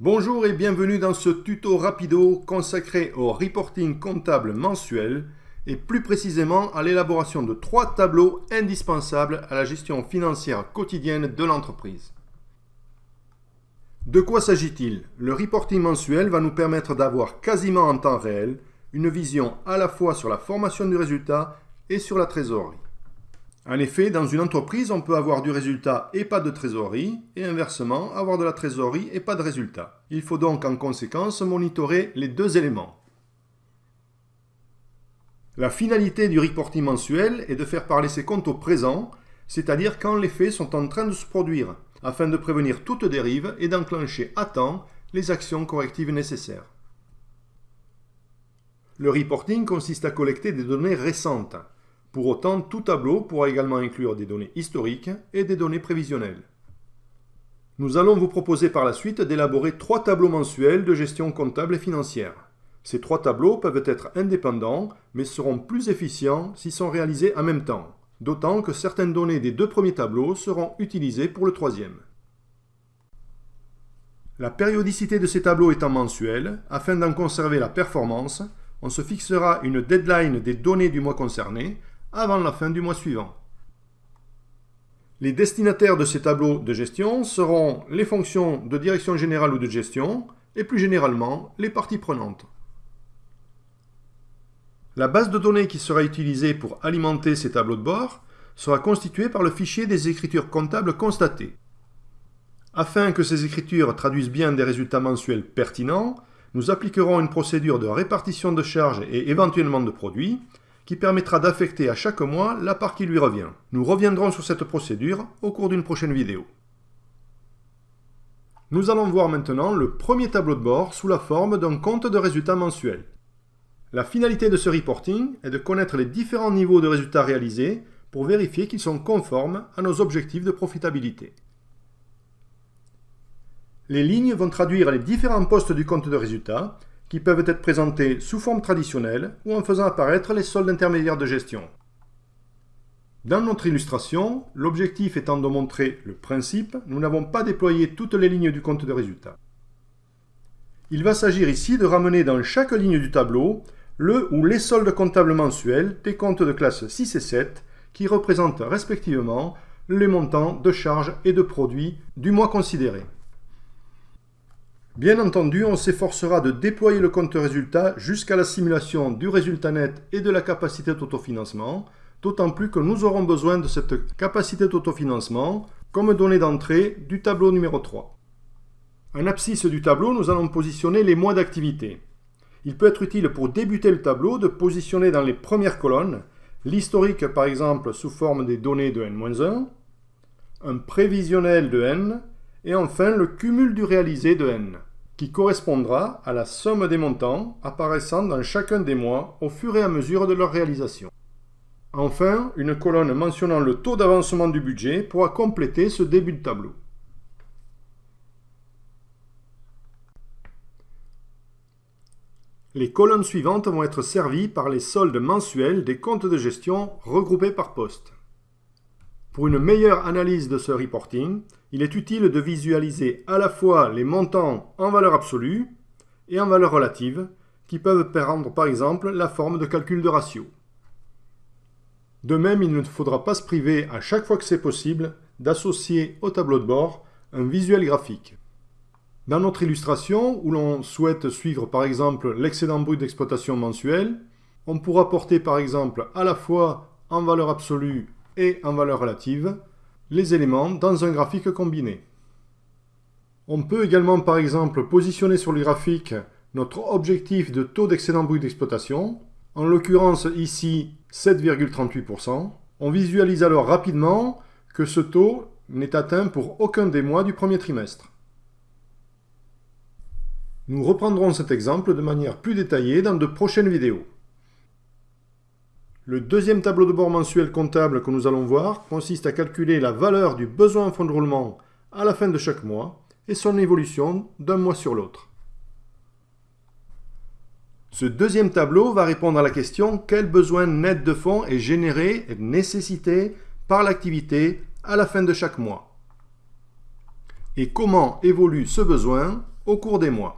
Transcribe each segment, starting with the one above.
Bonjour et bienvenue dans ce tuto rapido consacré au reporting comptable mensuel et plus précisément à l'élaboration de trois tableaux indispensables à la gestion financière quotidienne de l'entreprise. De quoi s'agit-il? Le reporting mensuel va nous permettre d'avoir quasiment en temps réel une vision à la fois sur la formation du résultat et sur la trésorerie. En effet, dans une entreprise, on peut avoir du résultat et pas de trésorerie, et inversement, avoir de la trésorerie et pas de résultat. Il faut donc en conséquence monitorer les deux éléments. La finalité du reporting mensuel est de faire parler ses comptes au présent, c'est-à-dire quand les faits sont en train de se produire, afin de prévenir toute dérive et d'enclencher à temps les actions correctives nécessaires. Le reporting consiste à collecter des données récentes, pour autant, tout tableau pourra également inclure des données historiques et des données prévisionnelles. Nous allons vous proposer par la suite d'élaborer trois tableaux mensuels de gestion comptable et financière. Ces trois tableaux peuvent être indépendants, mais seront plus efficients s'ils sont réalisés en même temps, d'autant que certaines données des deux premiers tableaux seront utilisées pour le troisième. La périodicité de ces tableaux étant mensuelle, afin d'en conserver la performance, on se fixera une deadline des données du mois concerné avant la fin du mois suivant. Les destinataires de ces tableaux de gestion seront les fonctions de direction générale ou de gestion et plus généralement les parties prenantes. La base de données qui sera utilisée pour alimenter ces tableaux de bord sera constituée par le fichier des écritures comptables constatées. Afin que ces écritures traduisent bien des résultats mensuels pertinents, nous appliquerons une procédure de répartition de charges et éventuellement de produits qui permettra d'affecter à chaque mois la part qui lui revient. Nous reviendrons sur cette procédure au cours d'une prochaine vidéo. Nous allons voir maintenant le premier tableau de bord sous la forme d'un compte de résultats mensuel. La finalité de ce reporting est de connaître les différents niveaux de résultats réalisés pour vérifier qu'ils sont conformes à nos objectifs de profitabilité. Les lignes vont traduire les différents postes du compte de résultats qui peuvent être présentés sous forme traditionnelle ou en faisant apparaître les soldes intermédiaires de gestion. Dans notre illustration, l'objectif étant de montrer le principe, nous n'avons pas déployé toutes les lignes du compte de résultat. Il va s'agir ici de ramener dans chaque ligne du tableau le ou les soldes comptables mensuels des comptes de classe 6 et 7 qui représentent respectivement les montants de charges et de produits du mois considéré. Bien entendu, on s'efforcera de déployer le compte résultat jusqu'à la simulation du résultat net et de la capacité d'autofinancement, d'autant plus que nous aurons besoin de cette capacité d'autofinancement comme donnée d'entrée du tableau numéro 3. En abscisse du tableau, nous allons positionner les mois d'activité. Il peut être utile pour débuter le tableau de positionner dans les premières colonnes l'historique par exemple sous forme des données de n-1, un prévisionnel de n, et enfin le cumul du réalisé de n qui correspondra à la somme des montants apparaissant dans chacun des mois au fur et à mesure de leur réalisation. Enfin, une colonne mentionnant le taux d'avancement du budget pourra compléter ce début de tableau. Les colonnes suivantes vont être servies par les soldes mensuels des comptes de gestion regroupés par poste. Pour une meilleure analyse de ce reporting, il est utile de visualiser à la fois les montants en valeur absolue et en valeur relative, qui peuvent prendre par exemple la forme de calcul de ratio. De même, il ne faudra pas se priver à chaque fois que c'est possible d'associer au tableau de bord un visuel graphique. Dans notre illustration, où l'on souhaite suivre par exemple l'excédent brut d'exploitation mensuel, on pourra porter par exemple à la fois en valeur absolue et en valeur relative les éléments dans un graphique combiné. On peut également par exemple positionner sur le graphique notre objectif de taux d'excédent brut d'exploitation, en l'occurrence ici 7,38%. On visualise alors rapidement que ce taux n'est atteint pour aucun des mois du premier trimestre. Nous reprendrons cet exemple de manière plus détaillée dans de prochaines vidéos. Le deuxième tableau de bord mensuel comptable que nous allons voir consiste à calculer la valeur du besoin en fonds de roulement à la fin de chaque mois et son évolution d'un mois sur l'autre. Ce deuxième tableau va répondre à la question quel besoin net de fonds est généré et nécessité par l'activité à la fin de chaque mois? Et comment évolue ce besoin au cours des mois?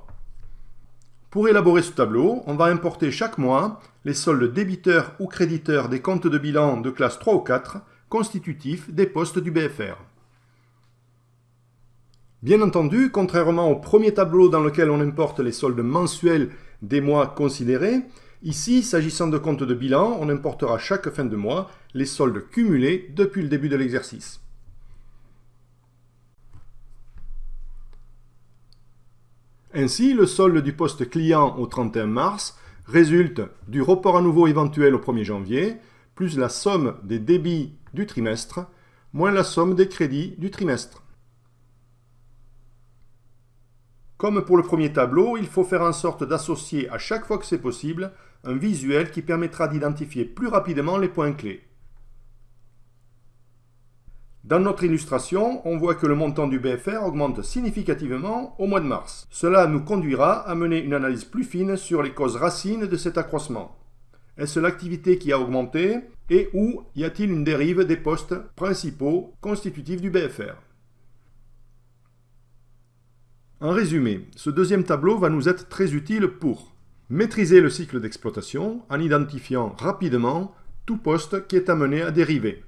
Pour élaborer ce tableau, on va importer chaque mois les soldes débiteurs ou créditeurs des comptes de bilan de classe 3 ou 4 constitutifs des postes du BFR. Bien entendu, contrairement au premier tableau dans lequel on importe les soldes mensuels des mois considérés, ici, s'agissant de comptes de bilan, on importera chaque fin de mois les soldes cumulés depuis le début de l'exercice. Ainsi, le solde du poste client au 31 mars résulte du report à nouveau éventuel au 1er janvier, plus la somme des débits du trimestre, moins la somme des crédits du trimestre. Comme pour le premier tableau, il faut faire en sorte d'associer à chaque fois que c'est possible un visuel qui permettra d'identifier plus rapidement les points clés. Dans notre illustration, on voit que le montant du BFR augmente significativement au mois de mars. Cela nous conduira à mener une analyse plus fine sur les causes racines de cet accroissement. Est-ce l'activité qui a augmenté et où y a-t-il une dérive des postes principaux constitutifs du BFR En résumé, ce deuxième tableau va nous être très utile pour maîtriser le cycle d'exploitation en identifiant rapidement tout poste qui est amené à dériver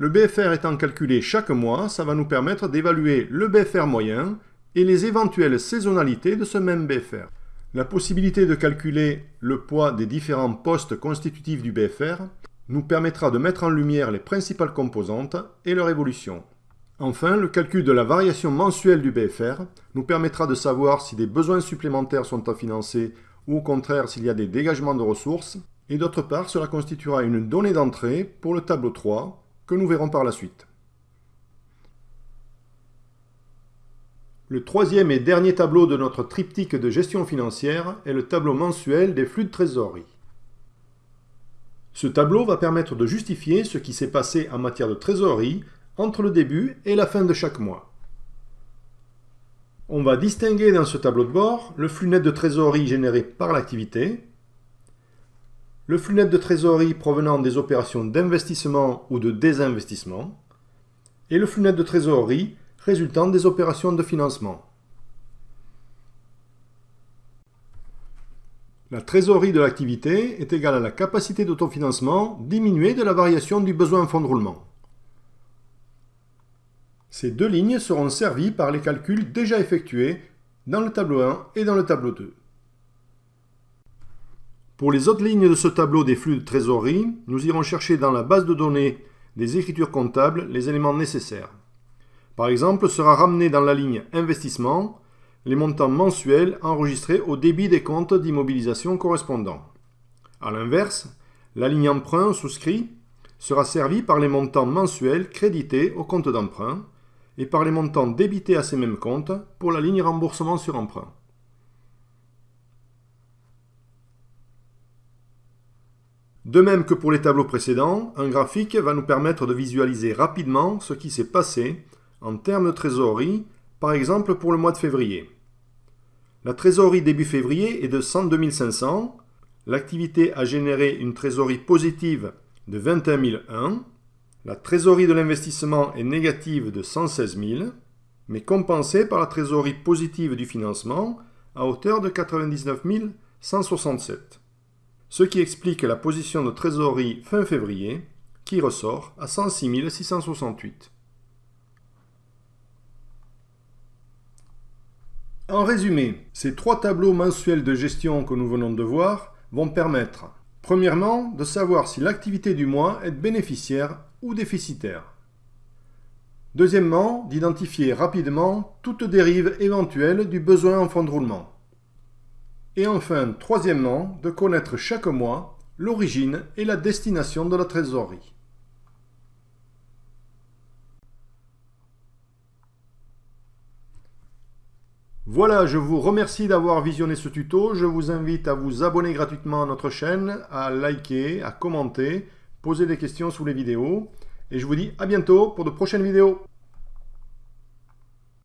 le BFR étant calculé chaque mois, ça va nous permettre d'évaluer le BFR moyen et les éventuelles saisonnalités de ce même BFR. La possibilité de calculer le poids des différents postes constitutifs du BFR nous permettra de mettre en lumière les principales composantes et leur évolution. Enfin, le calcul de la variation mensuelle du BFR nous permettra de savoir si des besoins supplémentaires sont à financer ou au contraire s'il y a des dégagements de ressources. Et d'autre part, cela constituera une donnée d'entrée pour le tableau 3 que nous verrons par la suite. Le troisième et dernier tableau de notre triptyque de gestion financière est le tableau mensuel des flux de trésorerie. Ce tableau va permettre de justifier ce qui s'est passé en matière de trésorerie entre le début et la fin de chaque mois. On va distinguer dans ce tableau de bord le flux net de trésorerie généré par l'activité, le flux net de trésorerie provenant des opérations d'investissement ou de désinvestissement, et le flux net de trésorerie résultant des opérations de financement. La trésorerie de l'activité est égale à la capacité d'autofinancement diminuée de la variation du besoin fonds de roulement. Ces deux lignes seront servies par les calculs déjà effectués dans le tableau 1 et dans le tableau 2. Pour les autres lignes de ce tableau des flux de trésorerie, nous irons chercher dans la base de données des écritures comptables les éléments nécessaires. Par exemple, sera ramené dans la ligne Investissement les montants mensuels enregistrés au débit des comptes d'immobilisation correspondants. A l'inverse, la ligne Emprunt souscrit sera servie par les montants mensuels crédités au compte d'emprunt et par les montants débités à ces mêmes comptes pour la ligne Remboursement sur emprunt. De même que pour les tableaux précédents, un graphique va nous permettre de visualiser rapidement ce qui s'est passé en termes de trésorerie, par exemple pour le mois de février. La trésorerie début février est de 102 500, l'activité a généré une trésorerie positive de 21 001, la trésorerie de l'investissement est négative de 116 000, mais compensée par la trésorerie positive du financement à hauteur de 99 167 ce qui explique la position de trésorerie fin février, qui ressort à 106 668. En résumé, ces trois tableaux mensuels de gestion que nous venons de voir vont permettre, premièrement, de savoir si l'activité du mois est bénéficiaire ou déficitaire. Deuxièmement, d'identifier rapidement toute dérive éventuelle du besoin en fonds de roulement. Et enfin, troisièmement, de connaître chaque mois l'origine et la destination de la trésorerie. Voilà, je vous remercie d'avoir visionné ce tuto. Je vous invite à vous abonner gratuitement à notre chaîne, à liker, à commenter, poser des questions sous les vidéos. Et je vous dis à bientôt pour de prochaines vidéos.